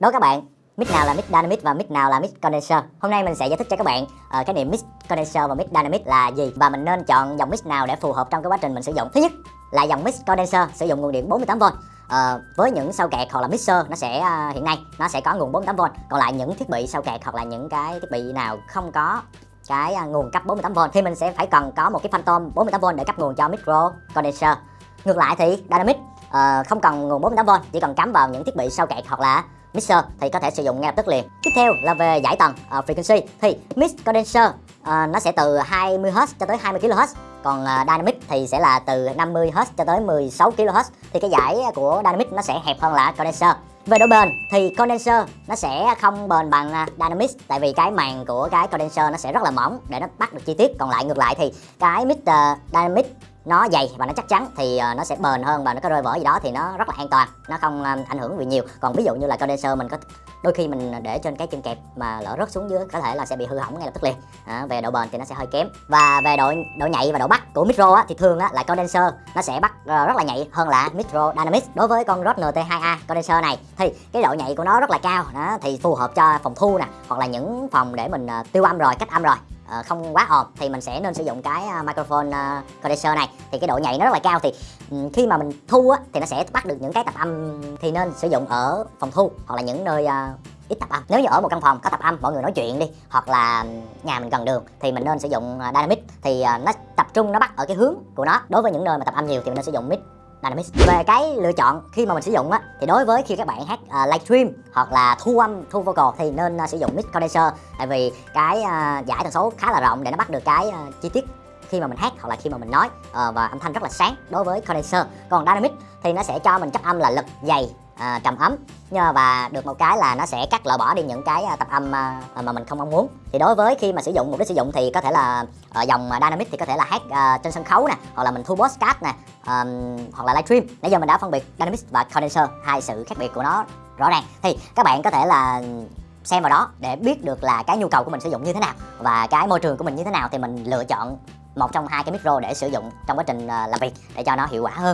Đố các bạn, mic nào là mic dynamic và mic nào là mic condenser? Hôm nay mình sẽ giải thích cho các bạn uh, cái niệm mic condenser và mic dynamic là gì và mình nên chọn dòng mic nào để phù hợp trong cái quá trình mình sử dụng. Thứ nhất là dòng mic condenser sử dụng nguồn điện 48V. Uh, ờ, với những sau kẹt hoặc là mixer nó sẽ uh, hiện nay nó sẽ có nguồn 48V còn lại những thiết bị sau kẹt hoặc là những cái thiết bị nào không có cái uh, nguồn cấp 48V thì mình sẽ phải cần có một cái phantom 48V để cấp nguồn cho micro condenser ngược lại thì dynamic uh, không cần nguồn 48V chỉ cần cắm vào những thiết bị sau kẹt hoặc là mixer thì có thể sử dụng ngay lập tức liền. Tiếp theo là về giải tần uh, ờ, frequency. Thì mix condenser uh, nó sẽ từ 20Hz cho tới 20 kHz còn uh, dynamic thì sẽ là từ 50Hz cho tới 16 kHz thì cái giải của dynamic nó sẽ hẹp hơn là condenser. Về độ bền thì condenser nó sẽ không bền bằng uh, dynamic tại vì cái màng của cái condenser nó sẽ rất là mỏng để nó bắt được chi tiết. Còn lại ngược lại thì cái mix uh, dynamic nó dày và nó chắc chắn thì ờ, nó sẽ bền hơn và nó có rơi vỡ gì đó thì nó rất là an toàn nó không ờ, ảnh hưởng gì nhiều. Còn ví dụ như là condenser mình có đôi khi mình để trên cái chân kẹp mà lỡ rớt xuống dưới có thể là sẽ bị hư hỏng ngay lập tức liền. À, về độ bền thì nó sẽ hơi kém. Và về độ độ nhạy và độ bắt của micro á, thì thường á, là condenser nó sẽ bắt ờ, rất là nhạy hơn là micro dynamics. Đối với con rod NT2A condenser này thì cái độ nhạy của nó rất là cao đó thì phù hợp cho phòng thu nè hoặc là những phòng để mình tiêu âm rồi cách âm rồi. Ờ, không quá ồn thì mình sẽ nên sử dụng cái ờ, microphone ờ, condenser này. Thì cái độ nhạy nó rất là cao thì ừ, khi mà mình thu á, thì nó sẽ bắt được những cái tạp âm thì nên sử dụng ở phòng thu hoặc là những nơi ít tạp âm. Nếu như ở một căn phòng có tạp âm mọi người nói chuyện đi hoặc là nhà mình gần đường thì mình nên sử dụng dynamic. Thì nó tập trung nó bắt ở cái hướng của nó. Đối với những nơi mà tạp âm nhiều thì mình nên sử dụng mic. Dynamics. Về cái lựa chọn khi mà mình sử dụng á thì đối với khi các bạn hát à, uh, livestream hoặc là thu âm thu vocal thì nên uh, sử dụng mic condenser. Tại vì cái uh, giải tần số khá là rộng để nó bắt được cái uh, chi tiết khi mà mình hát hoặc là khi mà mình nói. Uh, và âm thanh rất là sáng đối với condenser. Còn dynamic thì nó sẽ cho mình chất âm là lực dày à, trầm ấm. Nhờ và được một cái là nó sẽ cắt loại bỏ đi những cái à, tập âm à, mà mình không mong muốn. Thì đối với khi mà sử dụng mục đích sử dụng thì có thể là ở dòng à, dynamic thì có thể là hát à, trên sân khấu nè hoặc là mình thu podcast nè à, hoặc là livestream. Nãy giờ mình đã phân biệt dynamic và condenser hai sự khác biệt của nó rõ ràng. Thì các bạn có thể là xem vào đó để biết được là cái nhu cầu của mình sử dụng như thế nào và cái môi trường của mình như thế nào thì mình lựa chọn một trong hai cái micro để sử dụng trong quá trình làm việc để cho nó hiệu quả hơn.